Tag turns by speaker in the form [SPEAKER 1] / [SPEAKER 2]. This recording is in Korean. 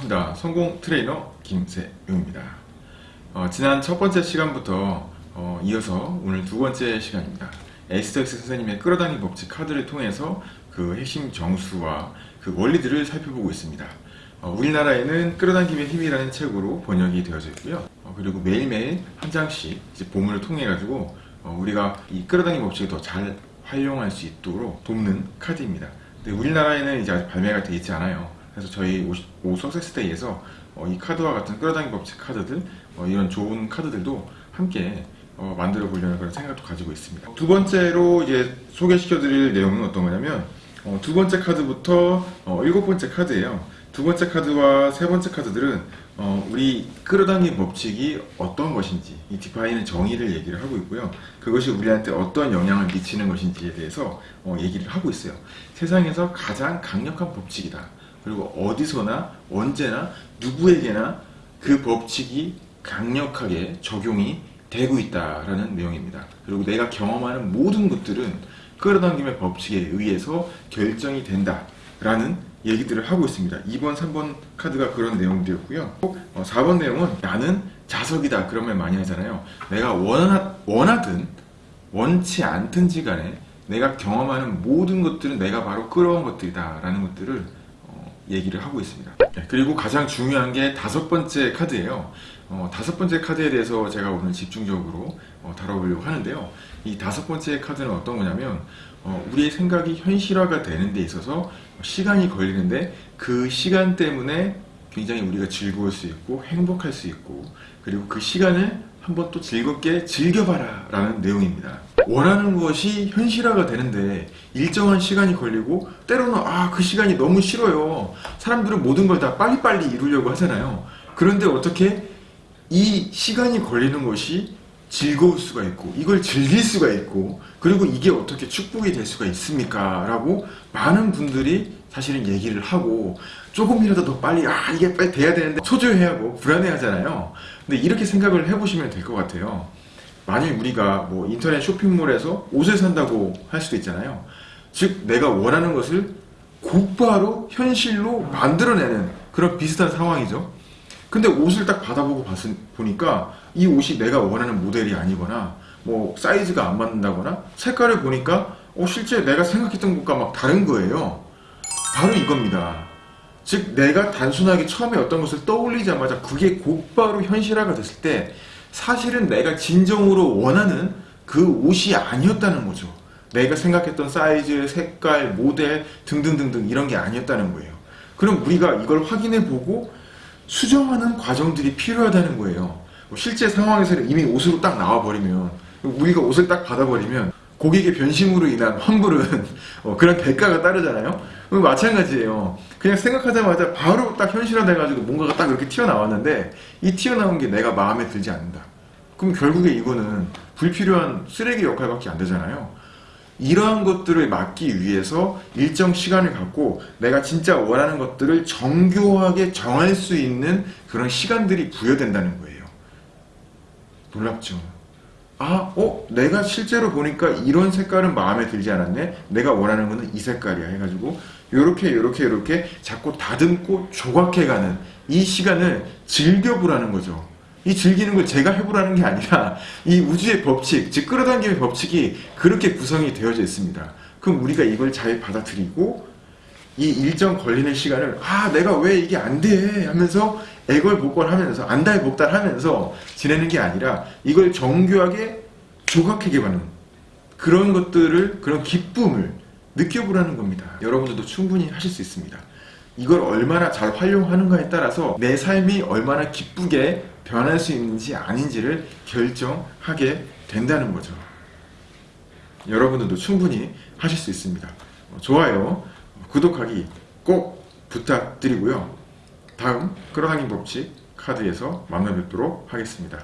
[SPEAKER 1] 또 트레이너 김세용입니다. 어, 지난 첫 번째 시간부터 어, 이어서 오늘 두 번째 시간입니다. 에스더 힉스 선생님의 끌어당김 법칙 카드를 통해서 그 핵심 정수와 그 원리들을 살펴보고 있습니다. 어, 우리나라에는 끌어당김의 힘이라는 책으로 번역이 되어져 있고요. 어, 그리고 매일매일 한 장씩 이제 본문을 통해 가지고 어, 우리가 이 끌어당김 법칙을 더 잘 활용할 수 있도록 돕는 카드입니다. 근데 우리나라에는 이제 아직 발매가 되어 있지 않아요. 그래서 저희 오 석세스데이에서 어, 이 카드와 같은 끌어당김 법칙 카드들 어, 이런 좋은 카드들도 함께 어, 만들어 보려는 그런 생각도 가지고 있습니다. 두 번째로 이제 소개시켜 드릴 내용은 어떤 거냐면 어, 두 번째 카드부터 어, 일곱 번째 카드예요. 두 번째 카드와 세 번째 카드들은 어, 우리 끌어당긴 법칙이 어떤 것인지 이 디파인은 정의를 얘기를 하고 있고요. 그것이 우리한테 어떤 영향을 미치는 것인지에 대해서 어, 얘기를 하고 있어요. 세상에서 가장 강력한 법칙이다. 그리고 어디서나 언제나 누구에게나 그 법칙이 강력하게 적용이 되고 있다라는 내용입니다. 그리고 내가 경험하는 모든 것들은 끌어당김의 법칙에 의해서 결정이 된다라는 얘기들을 하고 있습니다. 2번, 3번 카드가 그런 내용들이었고요. 4번 내용은 나는 자석이다 그런 말 많이 하잖아요. 내가 원하, 원하든 원치 않든지 간에 내가 경험하는 모든 것들은 내가 바로 끌어온 것들이다 라는 것들을 어, 얘기를 하고 있습니다. 네, 그리고 가장 중요한 게 다섯 번째 카드예요. 어, 다섯 번째 카드에 대해서 제가 오늘 집중적으로 어, 다뤄보려고 하는데요. 이 다섯 번째 카드는 어떤 거냐면 어, 우리의 생각이 현실화가 되는 데 있어서 시간이 걸리는데 그 시간 때문에 굉장히 우리가 즐거울 수 있고 행복할 수 있고 그리고 그 시간을 한번 또 즐겁게 즐겨봐라 라는 내용입니다. 원하는 것이 현실화가 되는데 일정한 시간이 걸리고 때로는 아 그 시간이 너무 싫어요. 사람들은 모든 걸 다 빨리빨리 이루려고 하잖아요. 그런데 어떻게 이 시간이 걸리는 것이 즐거울 수가 있고 이걸 즐길 수가 있고 그리고 이게 어떻게 축복이 될 수가 있습니까? 라고 많은 분들이 사실은 얘기를 하고 조금이라도 더 빨리 아 이게 빨리 돼야 되는데 초조해하고 불안해하잖아요. 근데 이렇게 생각을 해보시면 될 것 같아요. 만일 우리가 뭐 인터넷 쇼핑몰에서 옷을 산다고 할 수도 있잖아요. 즉 내가 원하는 것을 곧바로 현실로 만들어내는 그런 비슷한 상황이죠. 근데 옷을 딱 받아보고 봤, 보니까 이 옷이 내가 원하는 모델이 아니거나 뭐 사이즈가 안 맞는다거나 색깔을 보니까 어 실제 내가 생각했던 것과 막 다른 거예요 바로 이겁니다. 즉 내가 단순하게 처음에 어떤 것을 떠올리자마자 그게 곧바로 현실화가 됐을 때 사실은 내가 진정으로 원하는 그 옷이 아니었다는 거죠. 내가 생각했던 사이즈, 색깔, 모델 등등등등 이런 게 아니었다는 거예요. 그럼 우리가 이걸 확인해 보고 수정하는 과정들이 필요하다는 거예요. 뭐 실제 상황에서는 이미 옷으로 딱 나와버리면 우리가 옷을 딱 받아버리면 고객의 변심으로 인한 환불은 어, 그런 대가가 따르잖아요. 마찬가지예요. 그냥 생각하자마자 바로 딱 현실화돼가지고 뭔가가 딱 이렇게 튀어나왔는데 이 튀어나온 게 내가 마음에 들지 않는다. 그럼 결국에 이거는 불필요한 쓰레기 역할밖에 안 되잖아요. 이러한 것들을 막기 위해서 일정 시간을 갖고 내가 진짜 원하는 것들을 정교하게 정할 수 있는 그런 시간들이 부여된다는 거예요. 놀랍죠? 아, 어? 내가 실제로 보니까 이런 색깔은 마음에 들지 않았네? 내가 원하는 거는 이 색깔이야 해가지고 요렇게 요렇게 요렇게 자꾸 다듬고 조각해가는 이 시간을 즐겨보라는 거죠. 이 즐기는 걸 제가 해보라는 게 아니라 이 우주의 법칙, 즉 끌어당김의 법칙이 그렇게 구성이 되어져 있습니다. 그럼 우리가 이걸 잘 받아들이고 이 일정 걸리는 시간을 아 내가 왜 이게 안 돼 하면서 애걸복걸하면서 안달복달하면서 지내는 게 아니라 이걸 정교하게 조각해게하는 그런 것들을 그런 기쁨을 느껴보라는 겁니다. 여러분들도 충분히 하실 수 있습니다. 이걸 얼마나 잘 활용하는가에 따라서 내 삶이 얼마나 기쁘게 변할 수 있는지 아닌지를 결정하게 된다는 거죠. 여러분들도 충분히 하실 수 있습니다. 좋아요, 구독하기 꼭 부탁드리고요. 다음 끌어당김 법칙 카드에서 만나 뵙도록 하겠습니다.